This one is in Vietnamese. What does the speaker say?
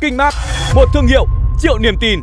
Kinh Mát, một thương hiệu triệu niềm tin.